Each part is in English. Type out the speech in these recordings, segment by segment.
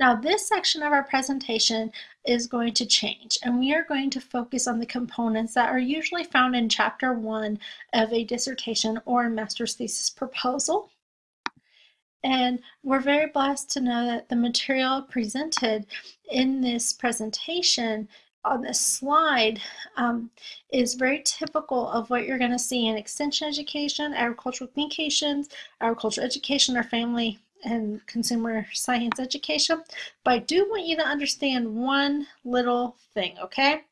Now this section of our presentation is going to change and we are going to focus on the components that are usually found in chapter one of a dissertation or a master's thesis proposal. And we're very blessed to know that the material presented in this presentation on this slide um, is very typical of what you're going to see in extension education, agricultural communications, agricultural education, or family and consumer science education. But I do want you to understand one little thing, okay?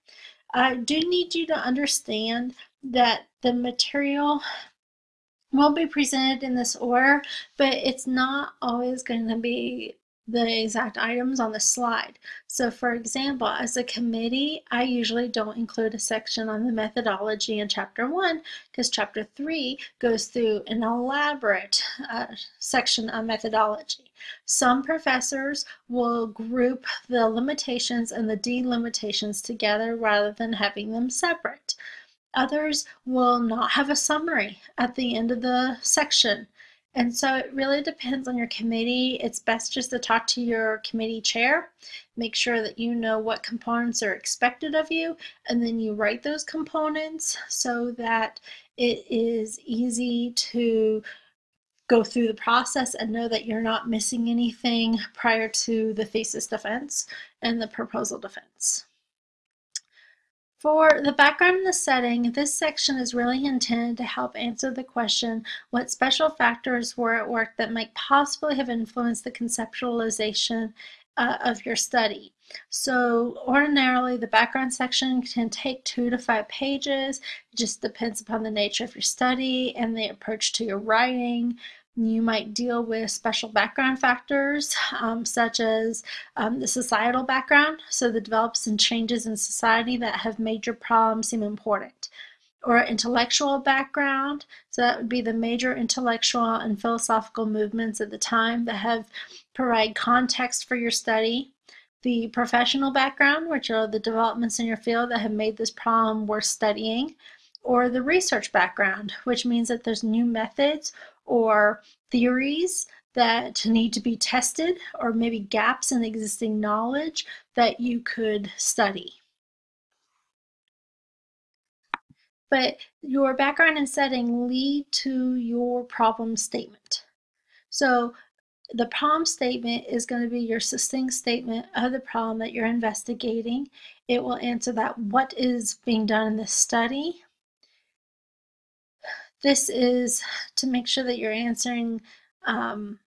I do need you to understand that the material won't be presented in this order, but it's not always going to be the exact items on the slide. So for example, as a committee, I usually don't include a section on the methodology in chapter one because chapter three goes through an elaborate uh, section on methodology. Some professors will group the limitations and the delimitations together rather than having them separate. Others will not have a summary at the end of the section. And so it really depends on your committee. It's best just to talk to your committee chair, make sure that you know what components are expected of you, and then you write those components so that it is easy to go through the process and know that you're not missing anything prior to the thesis defense and the proposal defense. For the background and the setting, this section is really intended to help answer the question what special factors were at work that might possibly have influenced the conceptualization uh, of your study. So ordinarily the background section can take two to five pages. It just depends upon the nature of your study and the approach to your writing. You might deal with special background factors um, such as um, the societal background, so the develops and changes in society that have made your problem seem important. Or intellectual background, so that would be the major intellectual and philosophical movements at the time that have provide context for your study. The professional background, which are the developments in your field that have made this problem worth studying or the research background, which means that there's new methods or theories that need to be tested or maybe gaps in existing knowledge that you could study. But your background and setting lead to your problem statement. So the problem statement is going to be your succinct statement of the problem that you're investigating. It will answer that what is being done in this study, this is to make sure that you're answering um,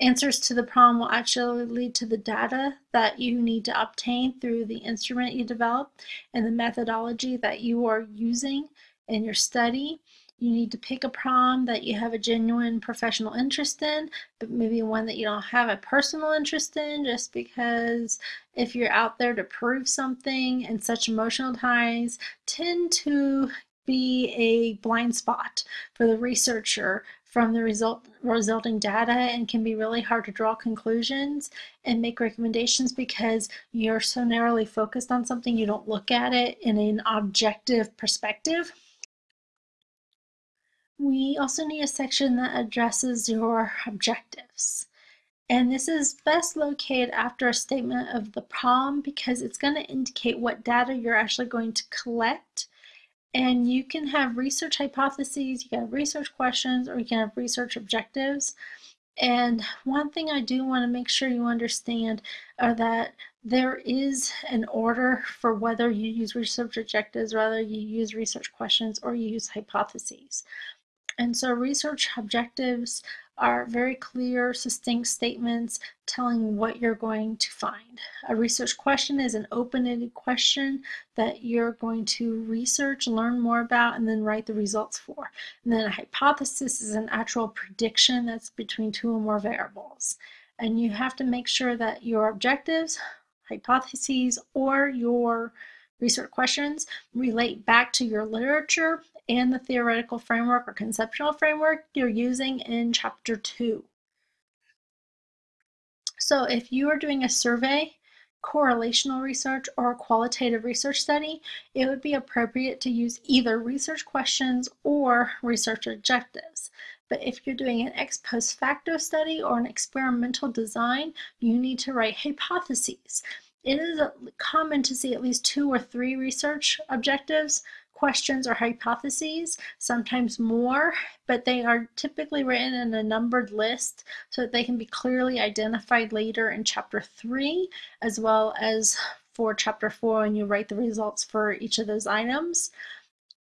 answers to the problem will actually lead to the data that you need to obtain through the instrument you develop and the methodology that you are using in your study. You need to pick a problem that you have a genuine professional interest in, but maybe one that you don't have a personal interest in just because if you're out there to prove something and such emotional ties tend to be a blind spot for the researcher from the result resulting data and can be really hard to draw conclusions and make recommendations because you're so narrowly focused on something you don't look at it in an objective perspective. We also need a section that addresses your objectives. And this is best located after a statement of the problem because it's going to indicate what data you're actually going to collect and you can have research hypotheses, you can have research questions, or you can have research objectives. And one thing I do want to make sure you understand are that there is an order for whether you use research objectives, whether you use research questions, or you use hypotheses. And so research objectives are very clear, succinct statements telling what you're going to find. A research question is an open-ended question that you're going to research, learn more about, and then write the results for. And then a hypothesis is an actual prediction that's between two or more variables. And you have to make sure that your objectives, hypotheses, or your research questions relate back to your literature and the theoretical framework or conceptual framework you're using in chapter two. So if you are doing a survey, correlational research or a qualitative research study, it would be appropriate to use either research questions or research objectives. But if you're doing an ex post facto study or an experimental design, you need to write hypotheses. It is common to see at least two or three research objectives questions or hypotheses, sometimes more, but they are typically written in a numbered list so that they can be clearly identified later in chapter three, as well as for chapter four when you write the results for each of those items.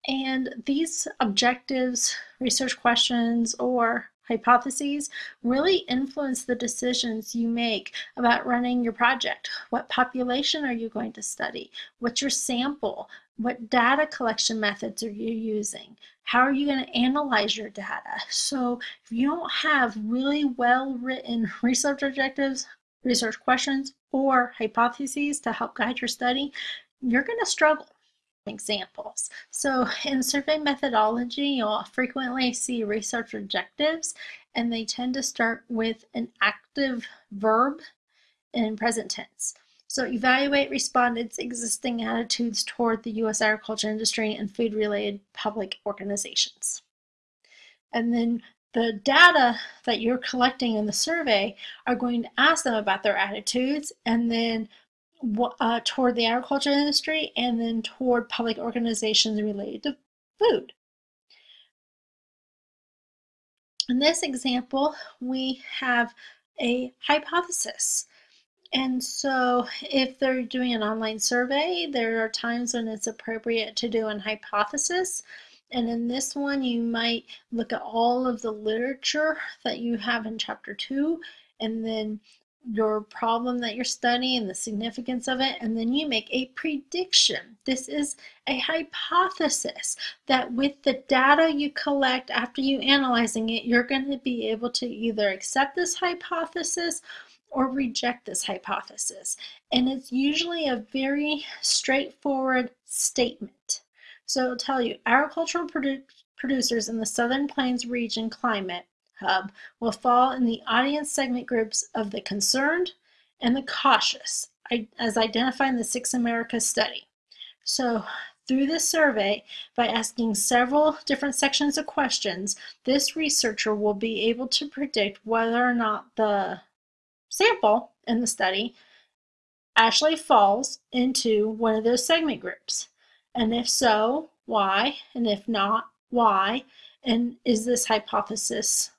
And these objectives, research questions, or hypotheses really influence the decisions you make about running your project. What population are you going to study? What's your sample? What data collection methods are you using? How are you going to analyze your data? So if you don't have really well written research objectives, research questions, or hypotheses to help guide your study, you're going to struggle examples. So in survey methodology, you'll frequently see research objectives, and they tend to start with an active verb in present tense. So evaluate respondents' existing attitudes toward the U.S. agriculture industry and food-related public organizations. And then the data that you're collecting in the survey are going to ask them about their attitudes and then uh, toward the agriculture industry and then toward public organizations related to food. In this example, we have a hypothesis. And so if they're doing an online survey, there are times when it's appropriate to do an hypothesis. And in this one, you might look at all of the literature that you have in chapter two and then your problem that you're studying the significance of it, and then you make a prediction. This is a hypothesis that with the data you collect after you analyzing it, you're going to be able to either accept this hypothesis or reject this hypothesis. And it's usually a very straightforward statement. So it'll tell you agricultural produ producers in the Southern Plains region climate hub will fall in the audience segment groups of the concerned and the cautious, as identified in the Six Americas study. So through this survey, by asking several different sections of questions, this researcher will be able to predict whether or not the sample in the study actually falls into one of those segment groups. And if so, why? And if not, why? And is this hypothesis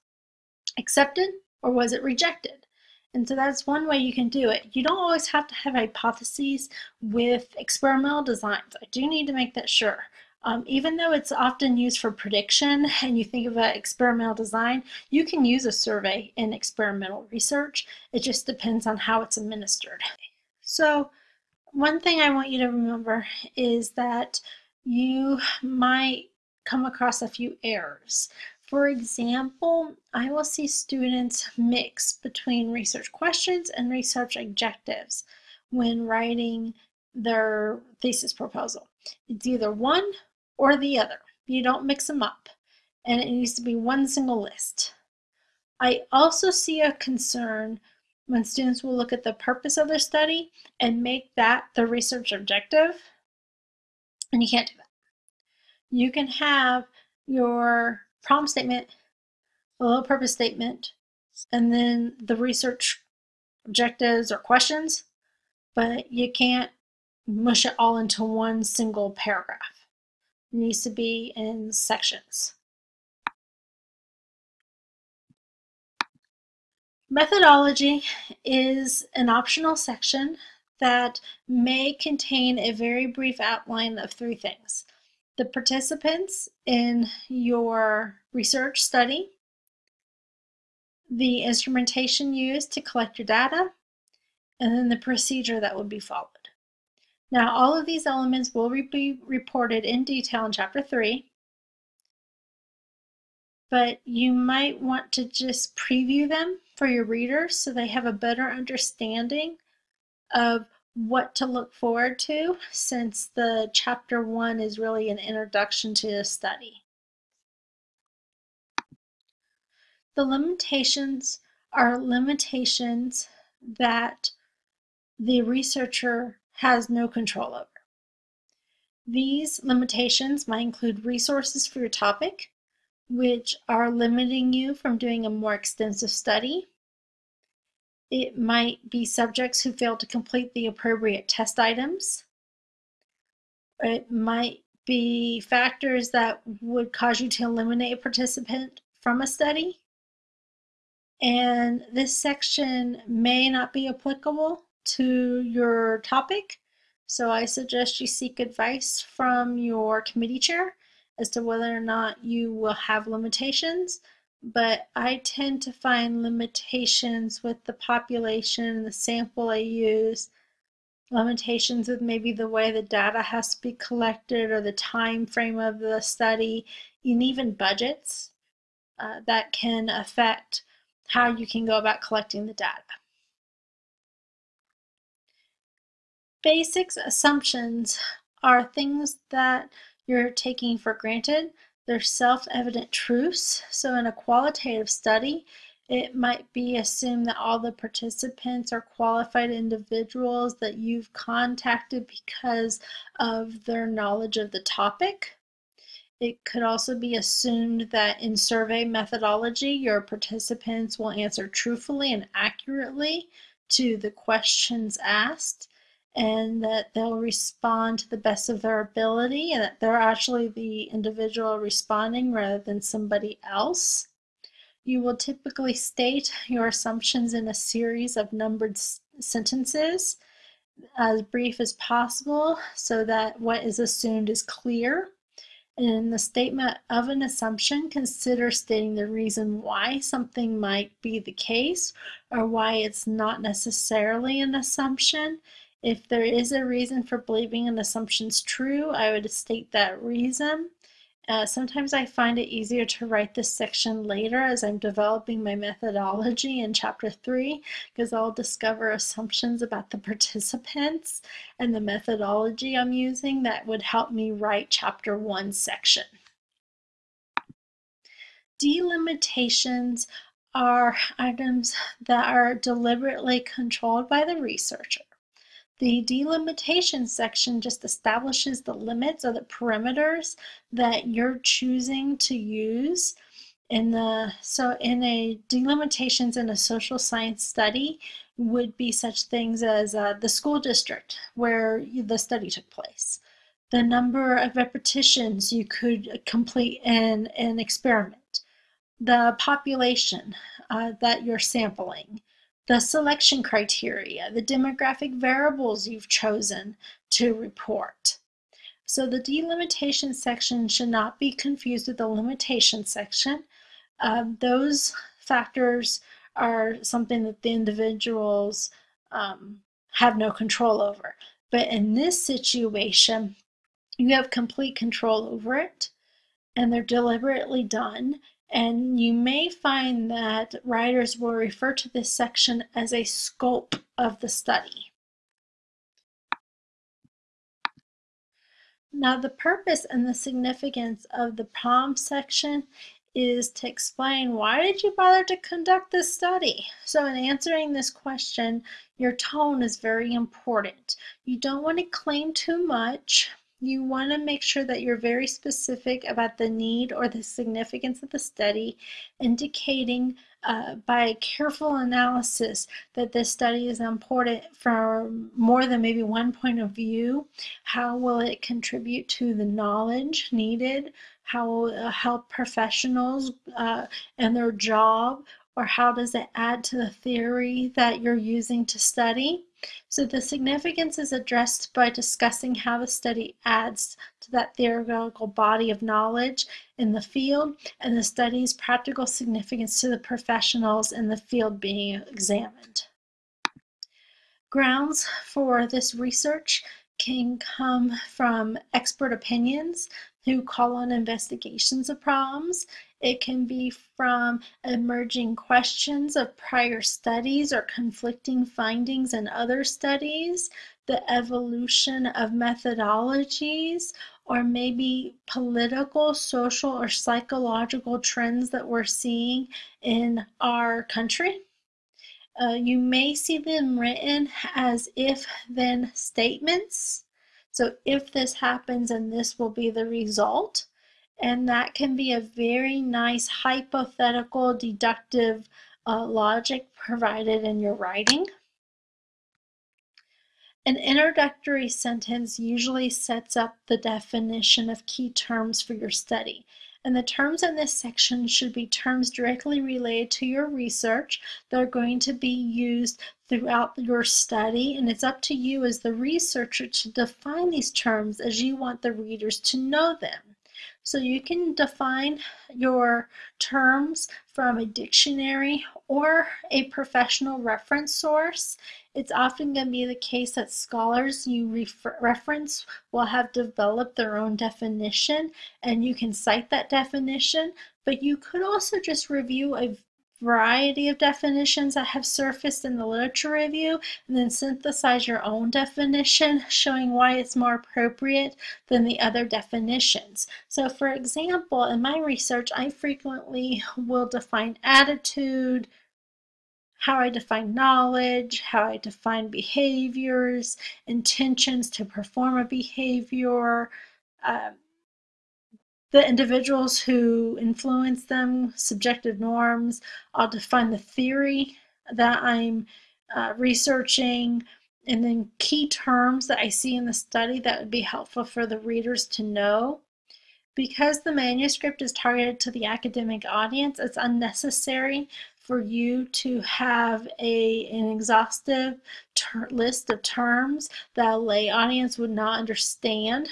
accepted or was it rejected? And so that's one way you can do it. You don't always have to have hypotheses with experimental designs. I do need to make that sure. Um, even though it's often used for prediction and you think about experimental design, you can use a survey in experimental research. It just depends on how it's administered. So one thing I want you to remember is that you might come across a few errors. For example, I will see students mix between research questions and research objectives when writing their thesis proposal. It's either one or the other. You don't mix them up. And it needs to be one single list. I also see a concern when students will look at the purpose of their study and make that the research objective. And you can't do that. You can have your problem statement, a little purpose statement, and then the research objectives or questions, but you can't mush it all into one single paragraph. Needs to be in sections. Methodology is an optional section that may contain a very brief outline of three things the participants in your research study, the instrumentation used to collect your data, and then the procedure that would be followed. Now, all of these elements will be reported in detail in Chapter 3, but you might want to just preview them for your readers so they have a better understanding of what to look forward to since the chapter one is really an introduction to the study. The limitations are limitations that the researcher has no control over. These limitations might include resources for your topic, which are limiting you from doing a more extensive study. It might be subjects who fail to complete the appropriate test items. It might be factors that would cause you to eliminate a participant from a study. And this section may not be applicable to your topic. So I suggest you seek advice from your committee chair as to whether or not you will have limitations. But I tend to find limitations with the population, the sample I use, limitations with maybe the way the data has to be collected or the time frame of the study, and even budgets uh, that can affect how you can go about collecting the data. Basics assumptions are things that you're taking for granted. They're self-evident truths. So in a qualitative study, it might be assumed that all the participants are qualified individuals that you've contacted because of their knowledge of the topic. It could also be assumed that in survey methodology, your participants will answer truthfully and accurately to the questions asked and that they'll respond to the best of their ability and that they're actually the individual responding rather than somebody else. You will typically state your assumptions in a series of numbered sentences as brief as possible so that what is assumed is clear. And in the statement of an assumption, consider stating the reason why something might be the case or why it's not necessarily an assumption if there is a reason for believing an assumption is true, I would state that reason. Uh, sometimes I find it easier to write this section later as I'm developing my methodology in chapter 3 because I'll discover assumptions about the participants and the methodology I'm using that would help me write chapter 1 section. Delimitations are items that are deliberately controlled by the researcher. The delimitation section just establishes the limits or the perimeters that you're choosing to use in the so in a delimitations in a social science study would be such things as uh, the school district where the study took place. The number of repetitions you could complete in an experiment. The population uh, that you're sampling the selection criteria, the demographic variables you've chosen to report. So the delimitation section should not be confused with the limitation section. Um, those factors are something that the individuals um, have no control over. But in this situation, you have complete control over it, and they're deliberately done, and you may find that writers will refer to this section as a scope of the study. Now the purpose and the significance of the prompt section is to explain why did you bother to conduct this study? So in answering this question, your tone is very important. You don't want to claim too much you want to make sure that you're very specific about the need or the significance of the study, indicating uh, by careful analysis that this study is important from more than maybe one point of view. How will it contribute to the knowledge needed? How will it help professionals uh, in their job? Or how does it add to the theory that you're using to study? So the significance is addressed by discussing how the study adds to that theoretical body of knowledge in the field and the study's practical significance to the professionals in the field being examined. Grounds for this research can come from expert opinions who call on investigations of problems. It can be from emerging questions of prior studies or conflicting findings in other studies, the evolution of methodologies, or maybe political, social, or psychological trends that we're seeing in our country. Uh, you may see them written as if then statements. So if this happens and this will be the result. And that can be a very nice hypothetical deductive uh, logic provided in your writing. An introductory sentence usually sets up the definition of key terms for your study. And the terms in this section should be terms directly related to your research that are going to be used throughout your study. And it's up to you as the researcher to define these terms as you want the readers to know them. So you can define your terms from a dictionary or a professional reference source. It's often going to be the case that scholars you refer reference will have developed their own definition and you can cite that definition, but you could also just review a variety of definitions that have surfaced in the literature review and then synthesize your own definition showing why it's more appropriate than the other definitions. So for example, in my research, I frequently will define attitude, how I define knowledge, how I define behaviors, intentions to perform a behavior, um, the individuals who influence them, subjective norms. I'll define the theory that I'm uh, researching, and then key terms that I see in the study that would be helpful for the readers to know. Because the manuscript is targeted to the academic audience, it's unnecessary for you to have a, an exhaustive list of terms that a lay audience would not understand.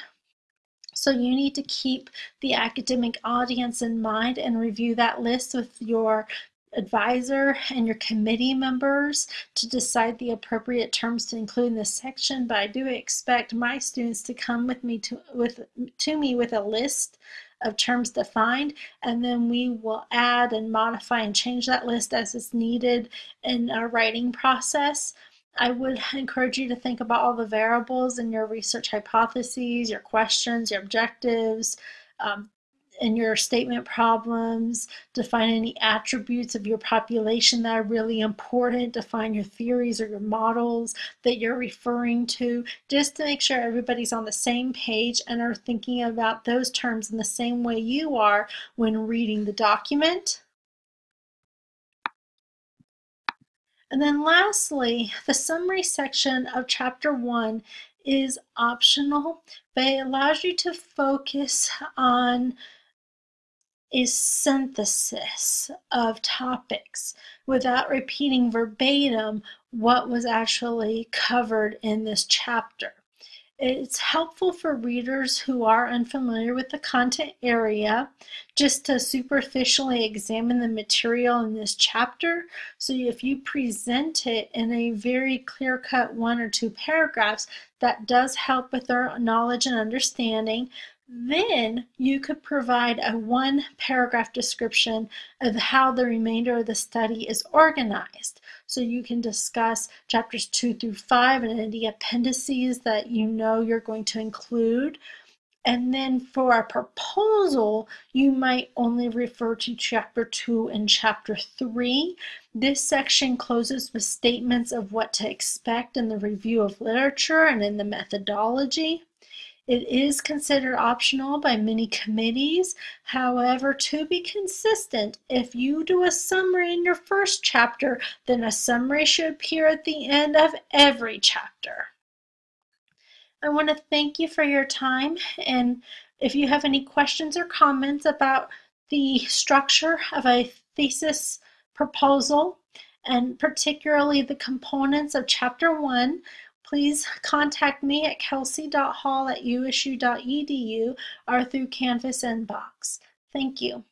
So you need to keep the academic audience in mind and review that list with your advisor and your committee members to decide the appropriate terms to include in this section. But I do expect my students to come with me to with to me with a list of terms defined and then we will add and modify and change that list as is needed in our writing process I would encourage you to think about all the variables in your research hypotheses, your questions, your objectives, um, and your statement problems, define any attributes of your population that are really important, define your theories or your models that you're referring to, just to make sure everybody's on the same page and are thinking about those terms in the same way you are when reading the document. And then lastly, the summary section of chapter one is optional, but it allows you to focus on a synthesis of topics without repeating verbatim what was actually covered in this chapter. It's helpful for readers who are unfamiliar with the content area just to superficially examine the material in this chapter. So if you present it in a very clear-cut one or two paragraphs, that does help with their knowledge and understanding. Then you could provide a one paragraph description of how the remainder of the study is organized. So you can discuss chapters two through five and any appendices that you know you're going to include. And then for a proposal, you might only refer to chapter two and chapter three. This section closes with statements of what to expect in the review of literature and in the methodology. It is considered optional by many committees. However, to be consistent, if you do a summary in your first chapter, then a summary should appear at the end of every chapter. I want to thank you for your time and if you have any questions or comments about the structure of a thesis proposal and particularly the components of chapter one, please contact me at kelsey.hall at usu.edu or through Canvas inbox. Thank you.